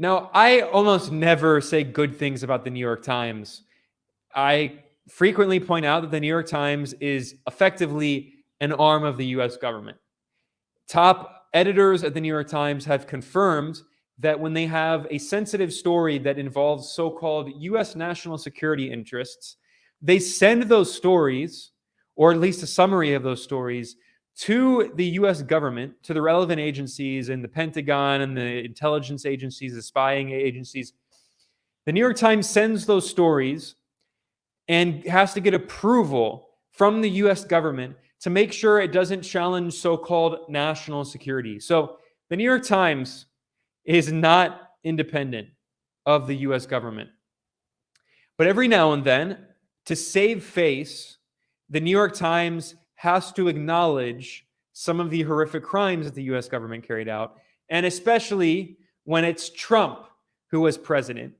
Now, I almost never say good things about the New York Times. I frequently point out that the New York Times is effectively an arm of the US government. Top editors at the New York Times have confirmed that when they have a sensitive story that involves so called US national security interests, they send those stories, or at least a summary of those stories, to the US government, to the relevant agencies and the Pentagon and the intelligence agencies, the spying agencies. The New York Times sends those stories and has to get approval from the US government to make sure it doesn't challenge so called national security. So the New York Times is not independent of the US government. But every now and then, to save face, the New York Times has to acknowledge some of the horrific crimes that the US government carried out, and especially when it's Trump who was president.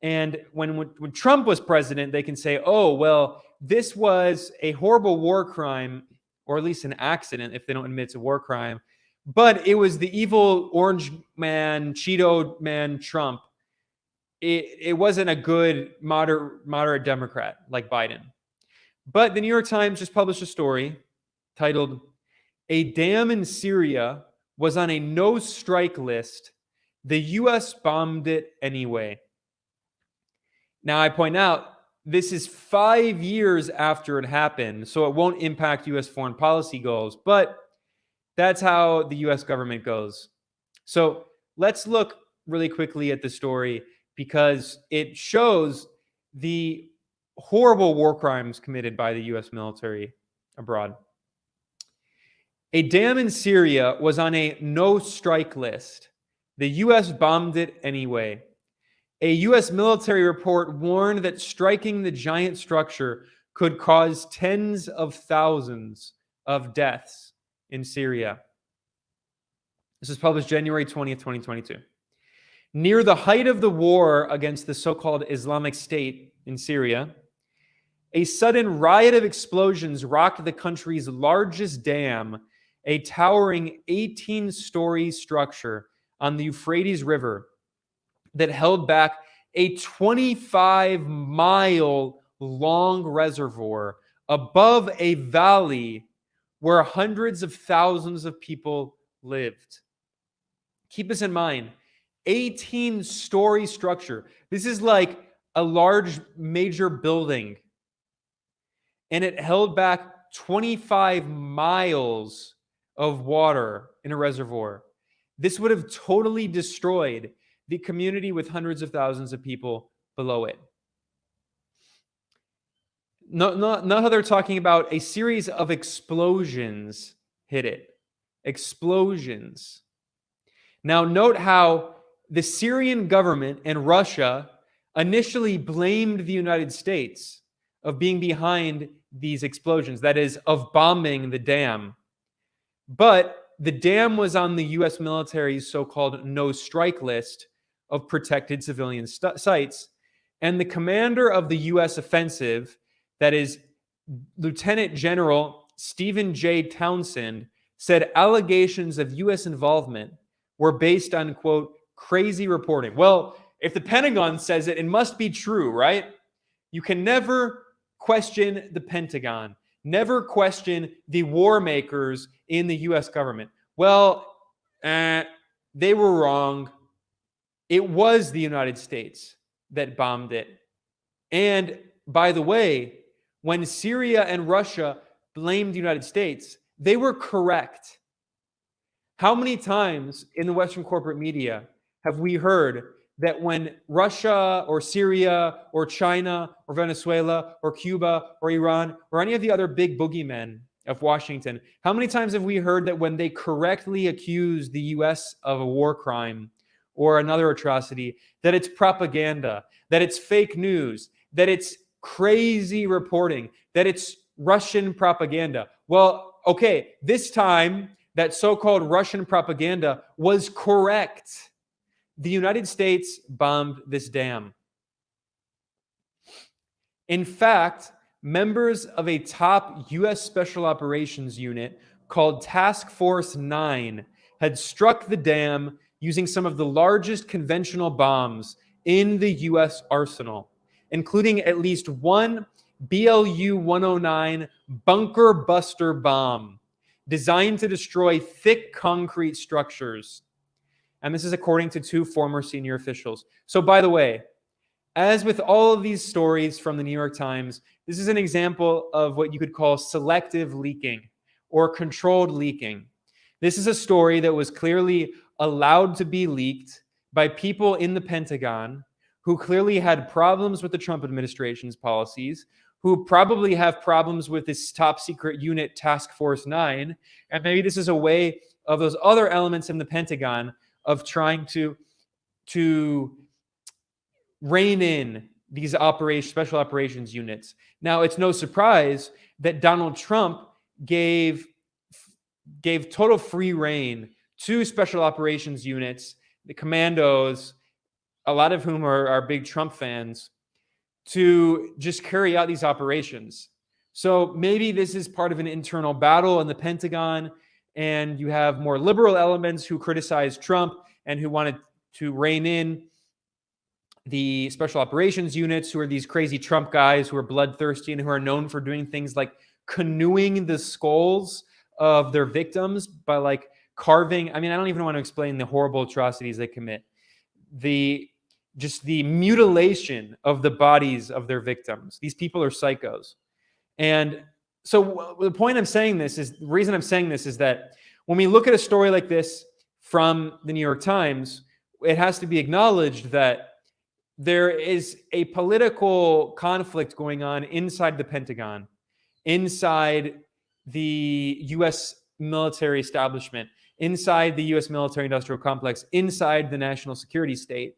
And when, when, Trump was president, they can say, oh, well, this was a horrible war crime, or at least an accident if they don't admit it's a war crime. But it was the evil orange man, Cheeto man Trump. It, it wasn't a good moderate, moderate Democrat like Biden. But the New York Times just published a story titled, A Dam in Syria was on a no strike list. The U.S. bombed it anyway. Now, I point out this is five years after it happened, so it won't impact U.S. foreign policy goals, but that's how the U.S. government goes. So let's look really quickly at the story because it shows the horrible war crimes committed by the U.S. military abroad. A dam in Syria was on a no strike list. The U.S. bombed it anyway. A U.S. military report warned that striking the giant structure could cause tens of thousands of deaths in Syria. This was published January 20th, 2022. Near the height of the war against the so called Islamic State in Syria, a sudden riot of explosions rocked the country's largest dam, a towering 18 story structure on the Euphrates River that held back a 25 mile long reservoir above a valley where hundreds of thousands of people lived. Keep this in mind 18 story structure. This is like a large major building. And it held back 25 miles of water in a reservoir. This would have totally destroyed the community with hundreds of thousands of people below it. No, no, no, how they're talking about a series of explosions hit it. Explosions. Now, note how the Syrian government and Russia initially blamed the United States of being behind these explosions, that is, of bombing the dam. But the dam was on the US military's so called no strike list, of protected civilian sites. And the commander of the U.S. offensive, that is Lieutenant General Stephen J. Townsend, said allegations of U.S. involvement were based on, quote, crazy reporting. Well, if the Pentagon says it, it must be true, right? You can never question the Pentagon, never question the war makers in the U.S. government. Well, eh, they were wrong. It was the United States that bombed it. And by the way, when Syria and Russia blamed the United States, they were correct. How many times in the Western corporate media have we heard that when Russia or Syria or China or Venezuela or Cuba or Iran or any of the other big boogeymen of Washington, how many times have we heard that when they correctly accuse the US of a war crime, or another atrocity, that it's propaganda, that it's fake news, that it's crazy reporting, that it's Russian propaganda. Well, okay, this time that so called Russian propaganda was correct. The United States bombed this dam. In fact, members of a top U.S. Special Operations Unit called Task Force 9 had struck the dam using some of the largest conventional bombs in the US arsenal, including at least one BLU 109 bunker buster bomb designed to destroy thick concrete structures. And this is according to two former senior officials. So, by the way, as with all of these stories from the New York Times, this is an example of what you could call selective leaking or controlled leaking. This is a story that was clearly allowed to be leaked by people in the Pentagon who clearly had problems with the Trump administration's policies, who probably have problems with this top secret unit, Task Force 9. And maybe this is a way of those other elements in the Pentagon of trying to, to rein in these operation, special operations units. Now, it's no surprise that Donald Trump gave, gave total free reign to special operations units, the commandos, a lot of whom are, are big Trump fans, to just carry out these operations. So maybe this is part of an internal battle in the Pentagon, and you have more liberal elements who criticize Trump and who wanted to rein in the special operations units, who are these crazy Trump guys who are bloodthirsty and who are known for doing things like canoeing the skulls of their victims by like carving. I mean, I don't even want to explain the horrible atrocities they commit. The just the mutilation of the bodies of their victims. These people are psychos. And so the point I'm saying this is the reason I'm saying this is that when we look at a story like this from the New York Times, it has to be acknowledged that there is a political conflict going on inside the Pentagon, inside the US military establishment, inside the US military industrial complex, inside the national security state.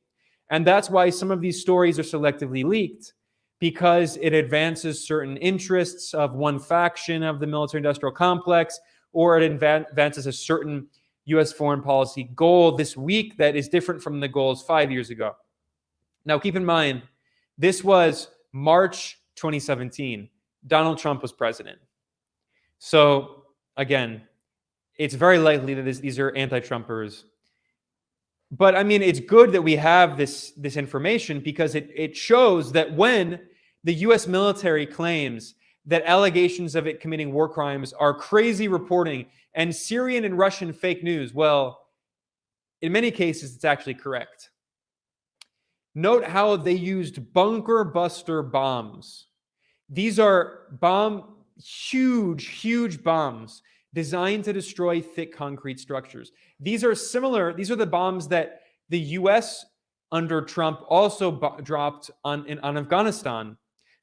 And that's why some of these stories are selectively leaked because it advances certain interests of one faction of the military industrial complex, or it advances a certain US foreign policy goal this week that is different from the goals five years ago. Now, keep in mind, this was March 2017. Donald Trump was president. So, again, it's very likely that this, these are anti-Trumpers but I mean, it's good that we have this this information because it it shows that when the U.S. military claims that allegations of it committing war crimes are crazy reporting and Syrian and Russian fake news, well, in many cases, it's actually correct. Note how they used bunker buster bombs. These are bomb, huge, huge bombs designed to destroy thick concrete structures. These are similar, these are the bombs that the US under Trump also dropped on, in, on Afghanistan,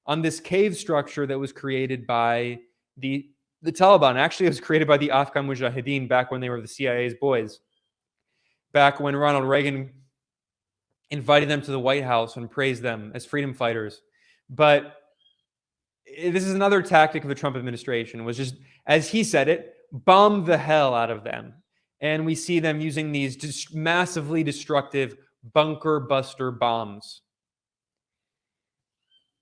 on this cave structure that was created by the, the Taliban. Actually, it was created by the Afghan Mujahideen back when they were the CIA's boys. Back when Ronald Reagan invited them to the White House and praised them as freedom fighters. But this is another tactic of the Trump administration was just, as he said it, bomb the hell out of them. And we see them using these just massively destructive bunker buster bombs.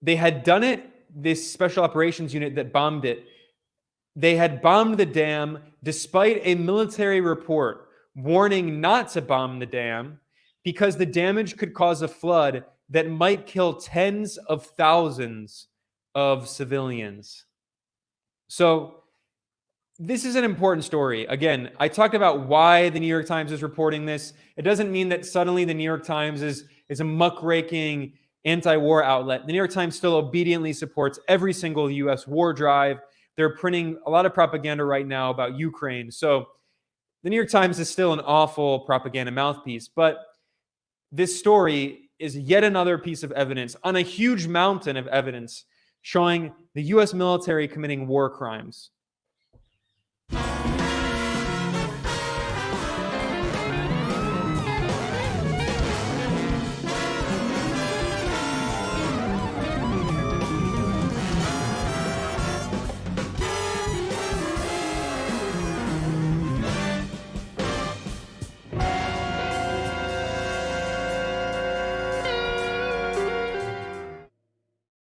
They had done it, this special operations unit that bombed it, they had bombed the dam despite a military report warning not to bomb the dam because the damage could cause a flood that might kill tens of thousands of civilians. So this is an important story. Again, I talked about why the New York Times is reporting this. It doesn't mean that suddenly the New York Times is, is a muckraking anti-war outlet. The New York Times still obediently supports every single U.S. war drive. They're printing a lot of propaganda right now about Ukraine. So the New York Times is still an awful propaganda mouthpiece. But this story is yet another piece of evidence on a huge mountain of evidence showing the U.S. military committing war crimes